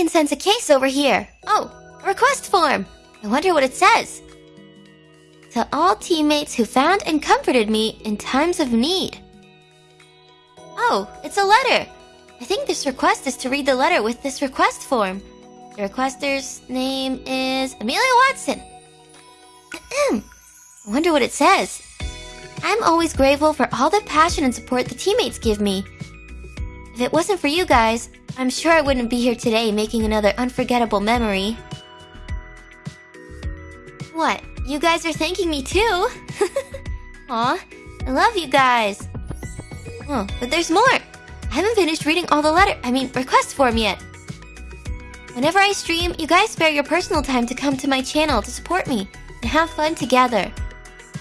Pumpkin sends a case over here. Oh, a request form. I wonder what it says. To all teammates who found and comforted me in times of need. Oh, it's a letter. I think this request is to read the letter with this request form. The requester's name is Amelia Watson. I wonder what it says. I'm always grateful for all the passion and support the teammates give me. If it wasn't for you guys, I'm sure I wouldn't be here today making another unforgettable memory. What? You guys are thanking me too? Aw, I love you guys. Oh, but there's more. I haven't finished reading all the letter, I mean, request form yet. Whenever I stream, you guys spare your personal time to come to my channel to support me and have fun together.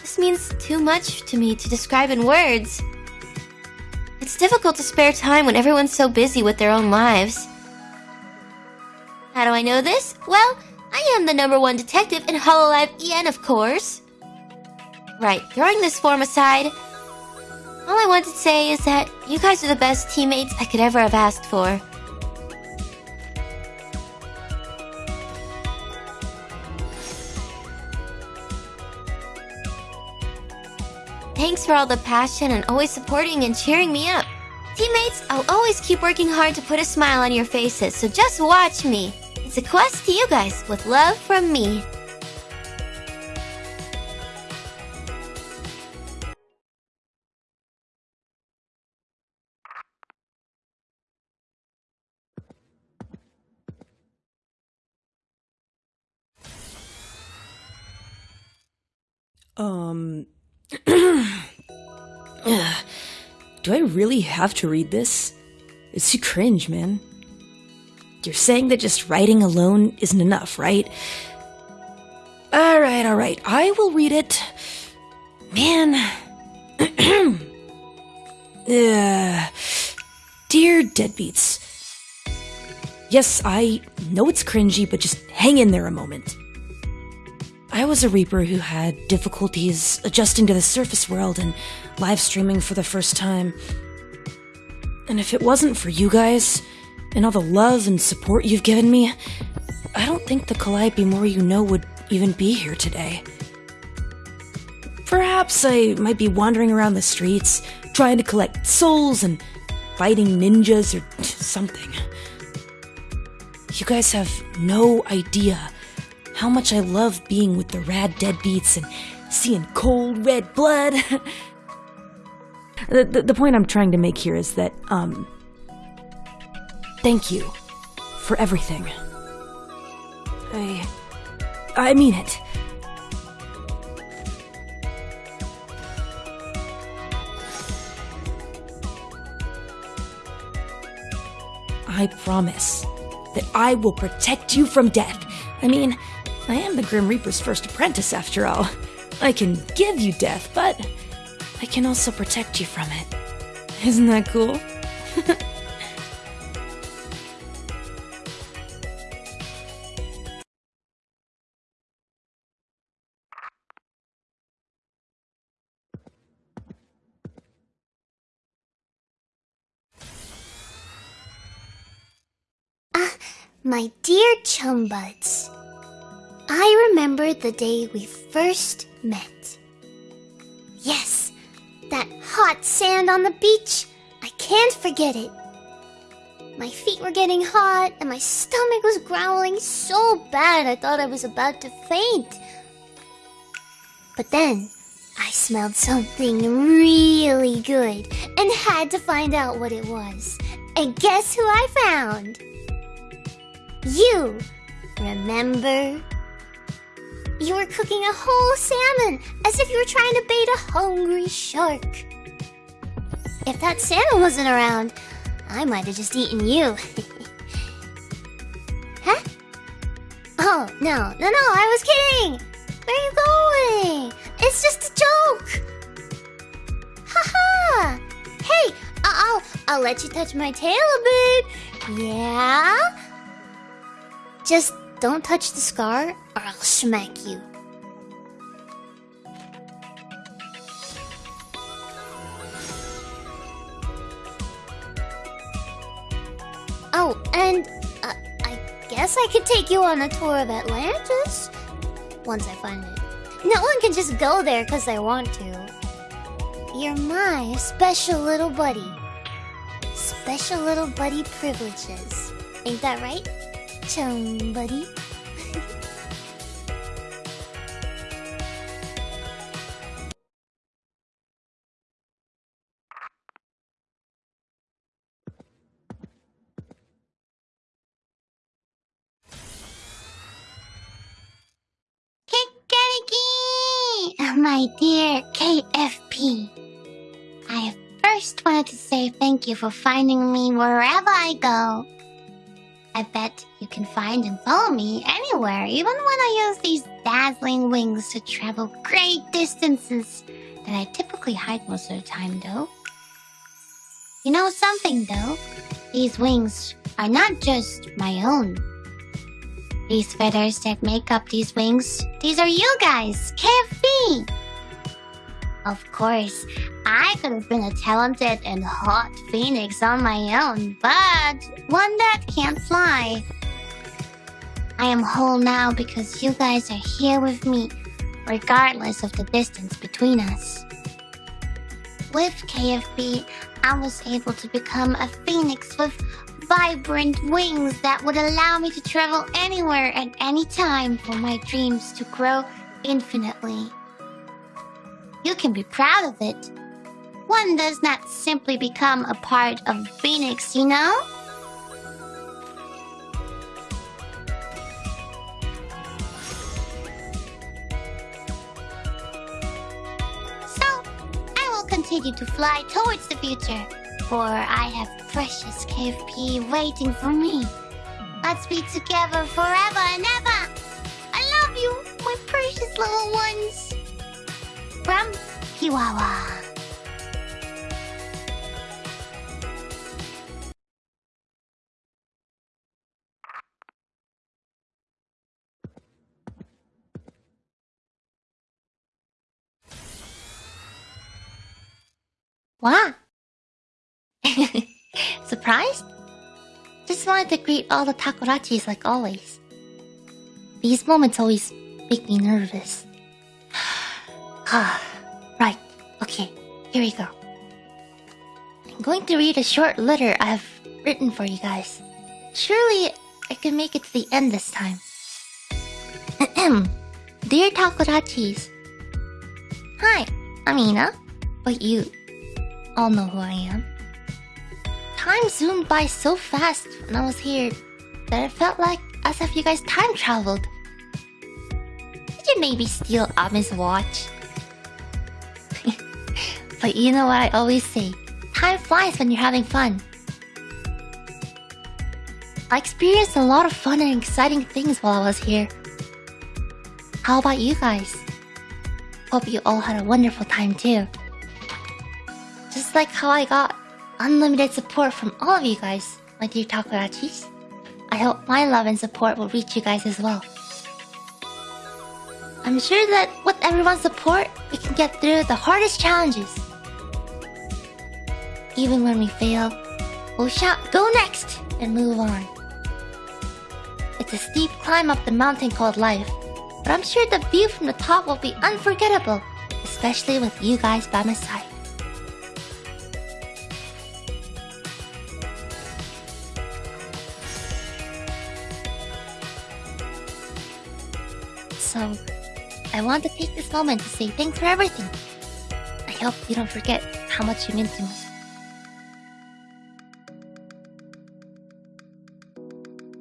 This means too much to me to describe in words. It's difficult to spare time when everyone's so busy with their own lives. How do I know this? Well, I am the number one detective in Hololive EN, of course. Right, throwing this form aside, all I want to say is that you guys are the best teammates I could ever have asked for. Thanks for all the passion and always supporting and cheering me up. Teammates, I'll always keep working hard to put a smile on your faces, so just watch me. It's a quest to you guys, with love from me. Um. Do I really have to read this? It's too cringe, man. You're saying that just writing alone isn't enough, right? Alright, alright. I will read it. Man. Ugh. Dear Deadbeats. Yes, I know it's cringy, but just hang in there a moment. I was a Reaper who had difficulties adjusting to the surface world and live streaming for the first time. And if it wasn't for you guys, and all the love and support you've given me, I don't think the Calliope Mori You Know would even be here today. Perhaps I might be wandering around the streets, trying to collect souls and fighting ninjas or something. You guys have no idea how much I love being with the rad deadbeats and seeing cold red blood. the, the, the point I'm trying to make here is that, um, thank you for everything. I. I mean it. I promise that I will protect you from death. I mean, I am the Grim Reaper's first apprentice, after all. I can give you death, but I can also protect you from it. Isn't that cool? Ah, my dear chum buds. I remember the day we first met. Yes, that hot sand on the beach. I can't forget it. My feet were getting hot and my stomach was growling so bad I thought I was about to faint. But then I smelled something really good and had to find out what it was. And guess who I found? You! Remember? You were cooking a whole salmon as if you were trying to bait a hungry shark. If that salmon wasn't around, I might have just eaten you. huh? Oh, no, no, no, I was kidding! Where are you going? It's just a joke! Haha! -ha. Hey, I'll, I'll let you touch my tail a bit. Yeah? Just don't touch the scar or I'll smack you. Oh, and uh, I guess I could take you on a tour of Atlantis. Once I find it. No one can just go there because they want to. You're my special little buddy. Special little buddy privileges. Ain't that right? Chum buddy. My dear KFP. I first wanted to say thank you for finding me wherever I go. I bet you can find and follow me anywhere, even when I use these dazzling wings to travel great distances that I typically hide most of the time, though. You know something, though? These wings are not just my own. These feathers that make up these wings, these are you guys, KFP! Of course, I could have been a talented and hot phoenix on my own, but one that can't fly. I am whole now because you guys are here with me, regardless of the distance between us. With KFP, I was able to become a phoenix with vibrant wings that would allow me to travel anywhere at any time for my dreams to grow infinitely. You can be proud of it. One does not simply become a part of Phoenix, you know? So, I will continue to fly towards the future, for I have precious KFP waiting for me. Let's be together forever and ever! I love you, my precious little ones! From Kiwawa. What? Surprised? Just wanted to greet all the Takodachis like always. These moments always make me nervous. Ah, right, okay, here we go. I'm going to read a short letter I have written for you guys. Surely I can make it to the end this time. Dear Takodachis, Hi, I'm Ina. But you all know who I am. Time zoomed by so fast when I was here that it felt like as if you guys time traveled. Did you maybe steal Ame's watch? but you know what I always say time flies when you're having fun. I experienced a lot of fun and exciting things while I was here. How about you guys? Hope you all had a wonderful time too. Like how I got unlimited support from all of you guys, my dear Takodachis. I hope my love and support will reach you guys as well. I'm sure that with everyone's support, we can get through the hardest challenges. Even when we fail, we'll shout, go next, and move on. It's a steep climb up the mountain called life, but I'm sure the view from the top will be unforgettable, especially with you guys by my side. So, I want to take this moment to say thanks for everything. I hope you don't forget how much you mean to me.